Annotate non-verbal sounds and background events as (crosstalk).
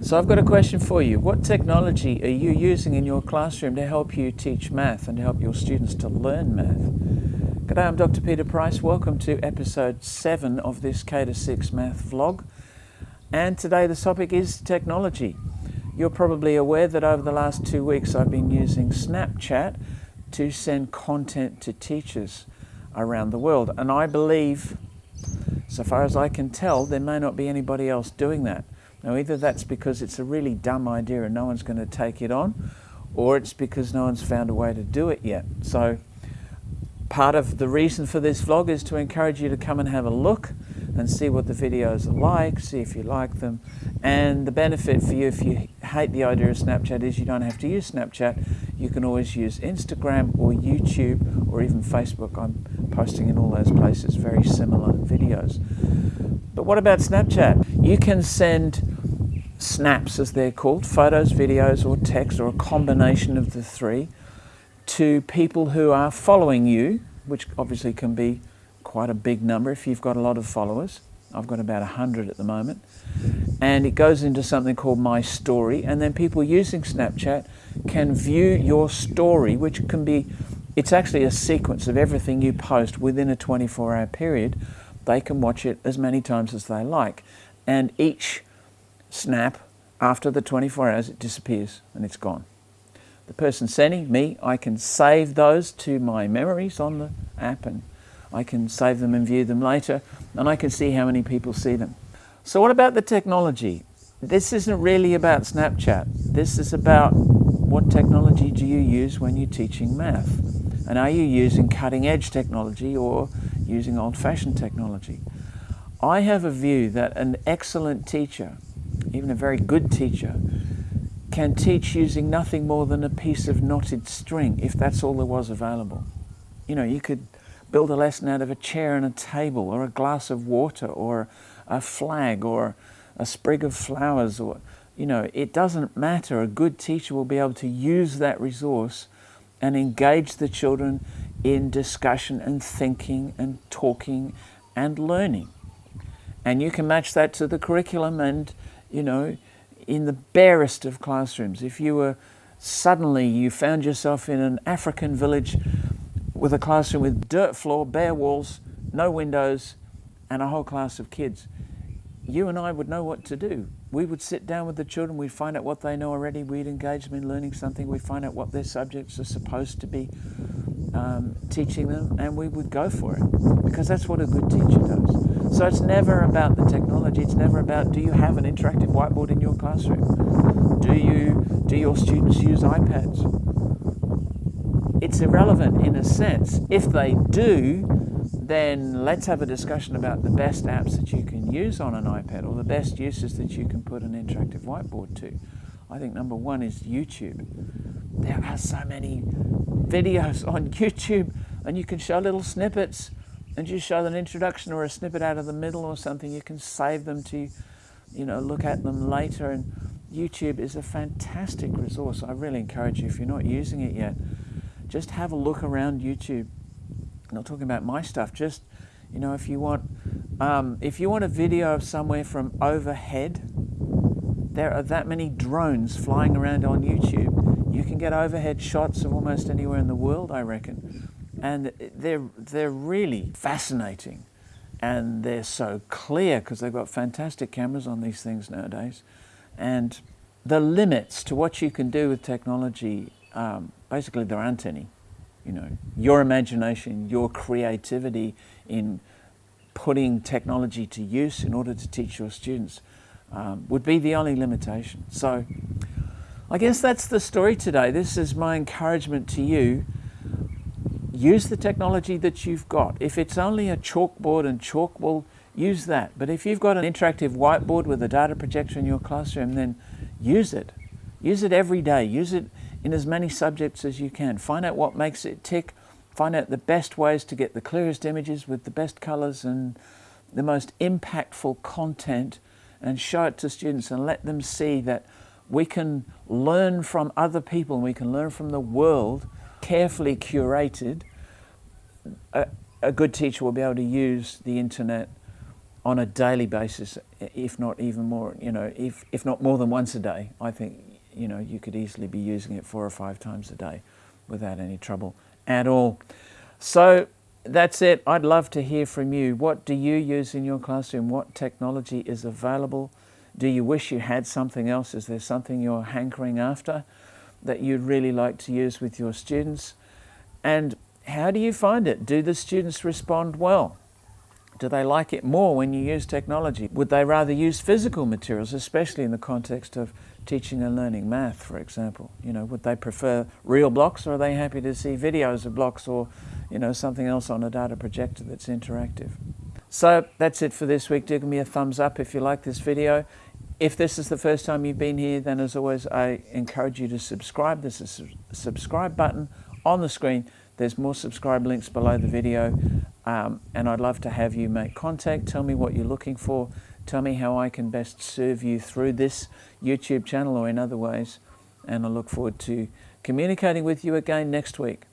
So I've got a question for you. What technology are you using in your classroom to help you teach math and to help your students to learn math? G'day, I'm Dr. Peter Price. Welcome to episode 7 of this K to 6 math vlog. And today the topic is technology. You're probably aware that over the last two weeks I've been using Snapchat to send content to teachers around the world. And I believe, so far as I can tell, there may not be anybody else doing that. Now either that's because it's a really dumb idea and no one's going to take it on, or it's because no one's found a way to do it yet. So part of the reason for this vlog is to encourage you to come and have a look and see what the videos are like, see if you like them. And the benefit for you if you hate the idea of Snapchat is you don't have to use Snapchat. You can always use Instagram or YouTube or even Facebook. I'm posting in all those places very similar videos. But what about Snapchat? You can send snaps, as they're called, photos, videos, or text, or a combination of the three, to people who are following you, which obviously can be quite a big number if you've got a lot of followers. I've got about 100 at the moment. And it goes into something called My Story. And then people using Snapchat can view your story, which can be, it's actually a sequence of everything you post within a 24 hour period. They can watch it as many times as they like. And each snap, after the 24 hours, it disappears and it's gone. The person sending, me, I can save those to my memories on the app and I can save them and view them later, and I can see how many people see them. So what about the technology? This isn't really about Snapchat. This is about what technology do you use when you're teaching math? And are you using cutting edge technology or using old fashioned technology? I have a view that an excellent teacher, even a very good teacher, can teach using nothing more than a piece of knotted string if that's all there was available. You know, you could build a lesson out of a chair and a table or a glass of water or a flag or a sprig of flowers or you know it doesn't matter a good teacher will be able to use that resource and engage the children in discussion and thinking and talking and learning and you can match that to the curriculum and you know in the barest of classrooms. If you were suddenly you found yourself in an African village with a classroom with dirt floor, bare walls, no windows, and a whole class of kids, you and I would know what to do. We would sit down with the children, we'd find out what they know already, we'd engage them in learning something, we'd find out what their subjects are supposed to be um, teaching them, and we would go for it because that's what a good teacher does. So it's never about the technology, it's never about do you have an interactive whiteboard in your classroom? Do, you, do your students use iPads? it's irrelevant in a sense. If they do, then let's have a discussion about the best apps that you can use on an iPad or the best uses that you can put an interactive whiteboard to. I think number one is YouTube. There are so many videos on (laughs) YouTube and you can show little snippets and just show an introduction or a snippet out of the middle or something. You can save them to, you know, look at them later and YouTube is a fantastic resource. I really encourage you, if you're not using it yet, just have a look around YouTube. Not talking about my stuff, just, you know, if you want, um, if you want a video of somewhere from overhead, there are that many drones flying around on YouTube. You can get overhead shots of almost anywhere in the world, I reckon. And they're, they're really fascinating. And they're so clear because they've got fantastic cameras on these things nowadays. And the limits to what you can do with technology um, basically there aren't any. You know, your imagination, your creativity in putting technology to use in order to teach your students um, would be the only limitation. So I guess that's the story today. This is my encouragement to you. Use the technology that you've got. If it's only a chalkboard and chalk, well, use that. But if you've got an interactive whiteboard with a data projector in your classroom, then use it. Use it every day. Use it in as many subjects as you can. Find out what makes it tick, find out the best ways to get the clearest images with the best colours and the most impactful content and show it to students and let them see that we can learn from other people and we can learn from the world carefully curated. A, a good teacher will be able to use the internet on a daily basis, if not even more, you know, if, if not more than once a day, I think, you know, you could easily be using it four or five times a day without any trouble at all. So that's it. I'd love to hear from you. What do you use in your classroom? What technology is available? Do you wish you had something else? Is there something you're hankering after that you'd really like to use with your students? And how do you find it? Do the students respond well? Do they like it more when you use technology? Would they rather use physical materials, especially in the context of teaching and learning math, for example? You know, would they prefer real blocks or are they happy to see videos of blocks or, you know, something else on a data projector that's interactive? So that's it for this week. Do give me a thumbs up if you like this video. If this is the first time you've been here, then as always, I encourage you to subscribe. There's a subscribe button on the screen. There's more subscribe links below the video. Um, and I'd love to have you make contact. Tell me what you're looking for. Tell me how I can best serve you through this YouTube channel or in other ways. And I look forward to communicating with you again next week.